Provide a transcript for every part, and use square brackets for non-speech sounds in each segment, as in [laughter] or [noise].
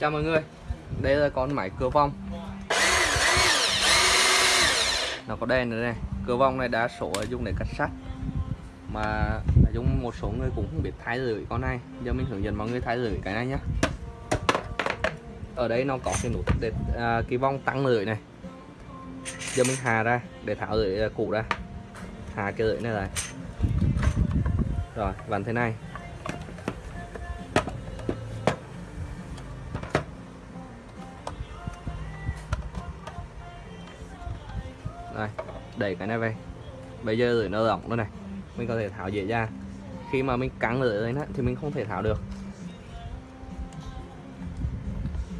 Chào mọi người. Đây là con máy cửa vong Nó có đèn nữa này. Cửa vong này đa số là dùng để cắt sắt. Mà dùng một số người cũng không biết thay lưỡi con này. Giờ mình hướng dẫn mọi người thay lưỡi cái này nhé Ở đây nó có cái nút để à, cái vong tăng lưỡi này. Giờ mình hà ra để tháo lưỡi à, cũ ra. Hà cái lưỡi này lại. Rồi vặn thế này. Đây đẩy cái này về. Bây giờ lưỡi nó rộng nữa này. Mình có thể tháo dễ ra. Khi mà mình cắn lưỡi lên á, thì mình không thể tháo được.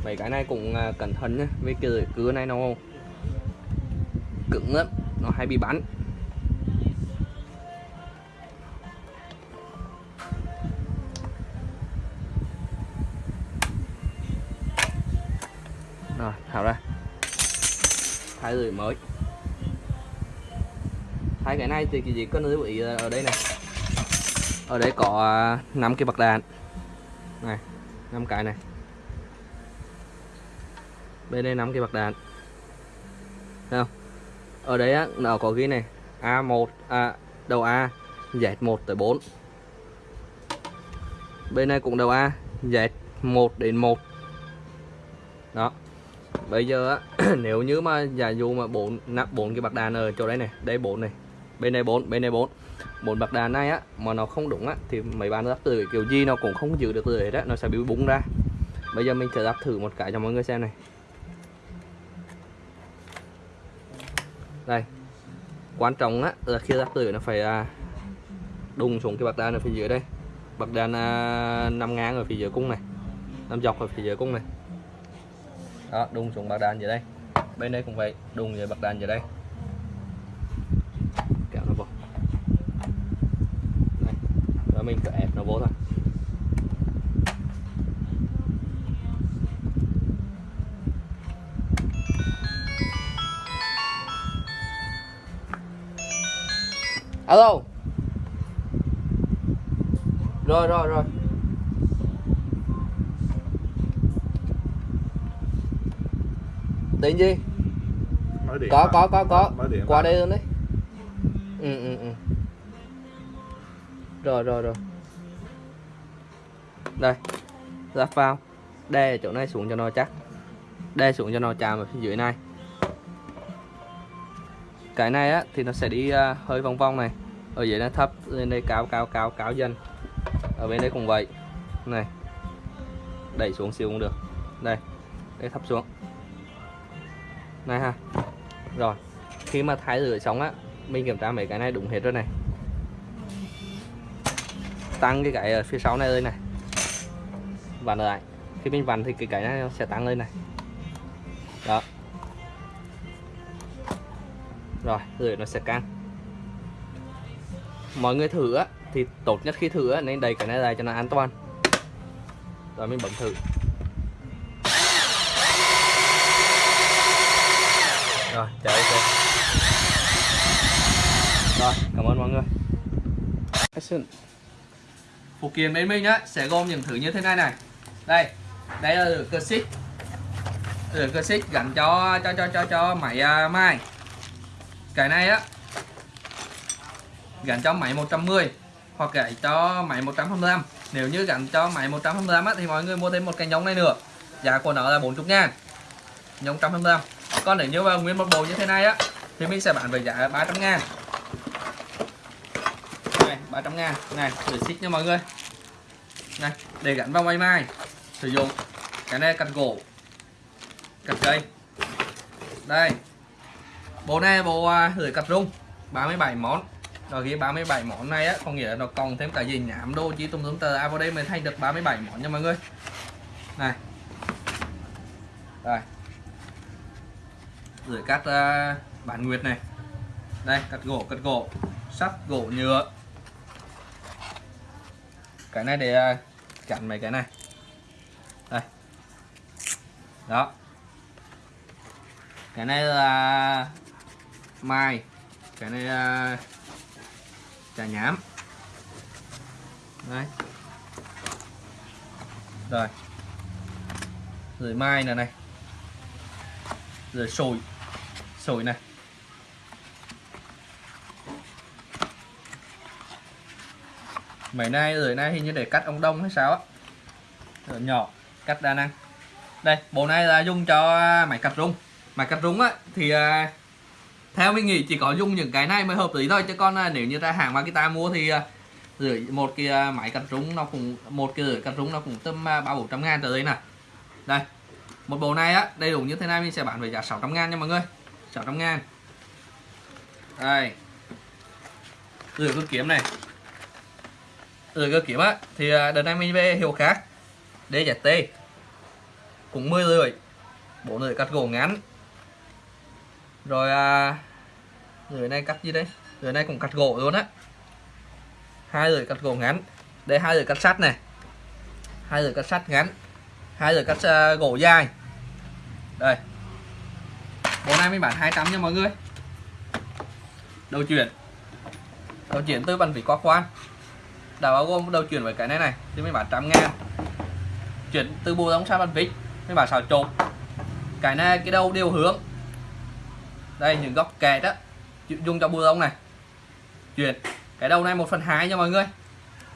Mấy cái này cũng à, cẩn thận nhé vì cái lưỡi cưa này nó cứng lắm, nó hay bị bắn. Rồi, tháo ra. Thay lưỡi mới hai cái này thì chỉ cần lưu ý ở đây này. Ở đây có à, 5 cái bạc đạn. Này 5 cái này. Bên đây 5 cái bạc đạn. Thấy không? Ở đấy á nó có ghi này. A1 à, đầu A Z1 tới 4 bên này cũng đầu A Z1 đến 1 đó. Bây giờ á [clears throat] nếu như mà giả dụ mà bốn nắp bốn cái bạc đàn ở chỗ đây này đây bốn này bên này 4 bên này 4 bốn bạc đàn này á mà nó không đúng á thì mấy bạn lắp từ kiểu gì nó cũng không giữ được lưỡi á, nó sẽ bị bung ra. Bây giờ mình sẽ lắp thử một cái cho mọi người xem này. Đây. Quan trọng á là khi lắp từ nó phải à, đùng xuống cái bạc đàn ở phía dưới đây. Bạc đàn à, nằm ngang ở phía dưới cung này nằm dọc ở phía dưới cung này. Đó đùng xuống bạc đàn dưới đây. Bên đây cũng vậy đùng dưới bạc đàn dưới đây kéo nó vô này. và mình cứ ép nó vô thôi. Alo. Rồi rồi rồi. Tiền gì có có có có. Qua đây luôn đấy. Ừ ừ ừ rồi rồi rồi. Đây ra vào đè chỗ này xuống cho nó chắc. Đè xuống cho nó chạm ở phía dưới này. Cái này á thì nó sẽ đi uh, hơi vòng vòng này. Ở dưới nó thấp lên đây cao cao cao cao dần. Ở bên đây cũng vậy. Này đẩy xuống xíu cũng được. Đây đây thấp xuống. Này ha. Rồi khi mà thái rửa xong á mình kiểm tra mấy cái này đúng hết rồi này tăng cái cái ở phía sau này lên này. Vặn lại. Khi mình vặn thì cái cái này nó sẽ tăng lên này. Đó. Rồi rồi nó sẽ căng mọi người thử á, thì tốt nhất khi thử á, nên đầy cái này lại cho nó an toàn. Rồi mình bấm thử. Rồi chạy ok rồi, cảm ơn mọi người. Action phụ kiện bên mình á sẽ gồm những thứ như thế này này. Đây đây là lửa cơ xích. Lửa cơ xích gắn cho cho cho cho cho máy à, uh, mai cái này á gắn cho máy 110 hoặc gãy cho máy 125 nếu như gắn cho máy 125 á, thì mọi người mua thêm một cái nhông này nữa. Giá của nó là 40 ngàn. Nhông 125 còn nếu như mà nguyên một bộ như thế này á thì mình sẽ bán với giá 300 ngàn. 300 ngàn. Này để xích nha mọi người. Này để gắn vào máy mai. Sử dụng cái này cặt gỗ cặt cây. Đây. Bộ này bộ à, cặt rung 37 món. Rồi ghi 37 món này á có nghĩa là nó còn thêm cả gì nhảm đô chỉ tùm tùm tờ. À vào đây mình thay được 37 món nha mọi người. Này. Rồi gửi cắt à, uh, bản nguyệt này. Đây cắt gỗ cắt gỗ. Sắt gỗ nhựa cái này để à, chặn mấy cái này. Đây. Đó. Cái này là mai. Cái này là trà nhám. Đấy. Rồi. Rồi mai này này. Rồi sồi. Sồi này. Mấy nay rồi nay hình như để cắt ông đông hay sao á. Rồi nhỏ cắt đa năng. Đây bộ này là dùng cho à, máy cắt rung. Máy cắt rung á thì à, theo mình nghĩ chỉ có dùng những cái này mới hợp lý thôi. Chứ còn à, nếu như ra hàng Makita mua thì à, rưỡi một cái máy cắt rung nó cũng một cái rưỡi cắt rung nó cũng tầm ba bốn trăm ngàn tới đây nè. Đây một bộ này á đầy đủ như thế này mình sẽ bán với giá 600 ngàn nha mọi người. 600 ngàn. Đây. Rửa cứ kiếm này rồi cơ kiếm á. Thì à, đợt này mình về hiệu khác. DZT cũng 10 lưỡi bộ lưỡi cắt gỗ ngắn. Rồi à, lưỡi này cắt gì đây? Lưỡi này cũng cắt gỗ luôn á. Hai lưỡi cắt gỗ ngắn. Đây hai lưỡi cắt sắt này. Hai lưỡi cắt sắt ngắn. Hai lưỡi cắt uh, gỗ dài. Đây. Bộ này mình bán 200 nha mọi người. Đầu chuyển. Đầu chuyển từ bàn vỉ qua khoan đã bao gồm đầu chuyển với cái này này. Thì mình bán trăm ngàn. Chuyển từ bộ đóng sang bàn vít mình bán xào trộn cái này cái đầu đều hướng. Đây, những góc kẹt đó dùng cho bùa lông này. Chuyển. Cái đầu này 1 phần 2 nha mọi người.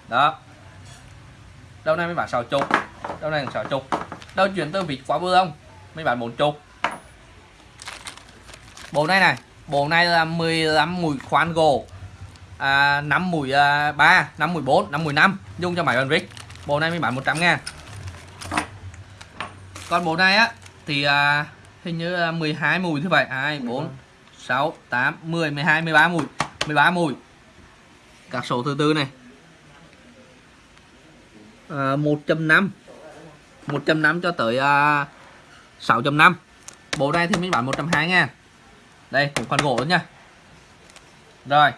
Đó. Đầu này mới bán 6 chục đầu này 6 chục đầu chuyển từ vịt qua bùa lông mới bán 4 chục bộ này này. Bộ này là 15 mũi khoan gỗ à, 5 mùi à, 3 5 mùi 4 5 mùi 5 dùng cho máy bàn vít bộ này mới bán 100 ngàn. Còn bộ này á thì à, hình như là 12 mùi như vậy. 2 4 6 8 10 12 13 mùi. 13 mùi. Các số thứ tư này. À, 1.5 1.5 cho tới à, 6.5 bộ này thì mình bán 120 ngàn. Đây cũng khoan gỗ nha. Rồi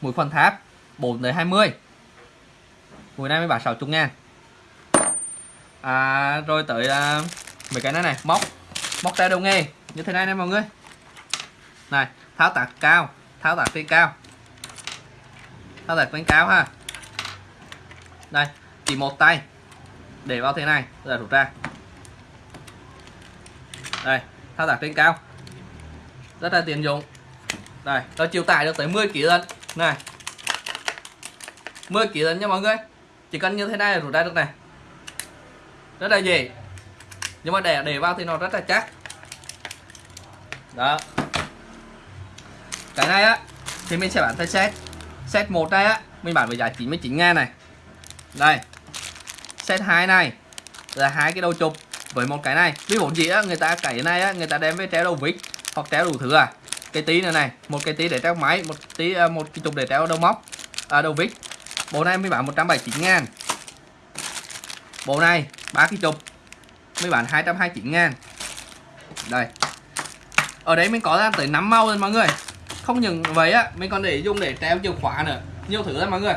mũi khoan tháp 4 tới 20 mũi này mới bán 60 ngàn. À, rồi tới à, mấy cái này này móc móc tay đầu nghề. Như thế này nè mọi người. Này tháo tạc cao tháo tạc trên cao. Tháo tạc trên cao ha. Đây chỉ một tay. Để vào thế này rồi rút ra. Đây tháo tạc trên cao. Rất là tiện dụng. Đây nó chịu tải được tới 10 kg lần này. 10 kg lần nha mọi người. Chỉ cần như thế này là rút ra được này. Rất là dễ. Nhưng mà để để vào thì nó rất là chắc. Đó. Cái này á, thì mình sẽ bán theo set. Set một đây á, mình bán với giá 99 ngàn này. Đây. Set 2 này, là hai cái đầu chụp với một cái này. Ví dụ gì á, người ta cái này á, người ta đem với treo đầu vít hoặc treo đủ thứ à cái tí nữa này một cái tí để treo máy một tí à, một cái chục để treo đầu móc à, đầu vít. Bộ này mới bán 179 ngàn. Bộ này ba cái chục mới bán 229 ngàn. Đây. Ở đấy mình có ra tới 5 màu rồi mọi người. Không những vậy á mình còn để dùng để treo chìa khóa nữa. Nhiều thứ lắm mọi người.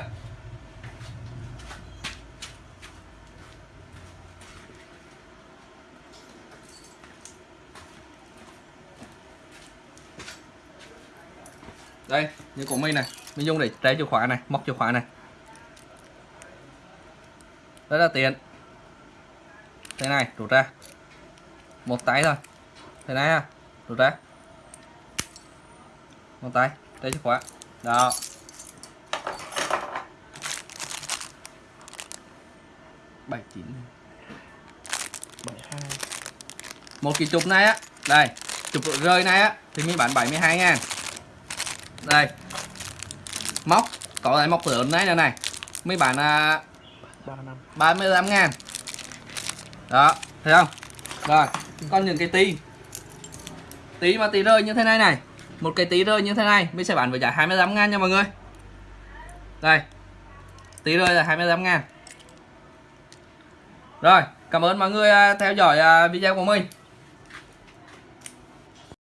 Đây như của mình này. Mình dùng để treo chìa khóa này móc chìa khóa này. Rất là tiện. Thế này rút ra. Một tay thôi. Thế này ha rút ra. Một tay đây chìa khóa. Đó. Bảy chín. Bảy hai. Một cái chụp này á. Đây chụp rơi này á thì mình bán 72 ngàn đây. Móc. Có lại móc lớn này nữa này. Mấy bạn à, 35 ngàn. Đó thấy không? Rồi còn những cái tí. Tí mà tí rơi như thế này này. Một cái tí rơi như thế này mình sẽ bán với giá 25 ngàn nha mọi người. Đây. Tí rơi là 25 ngàn. Rồi cảm ơn mọi người à, theo dõi à, video của mình.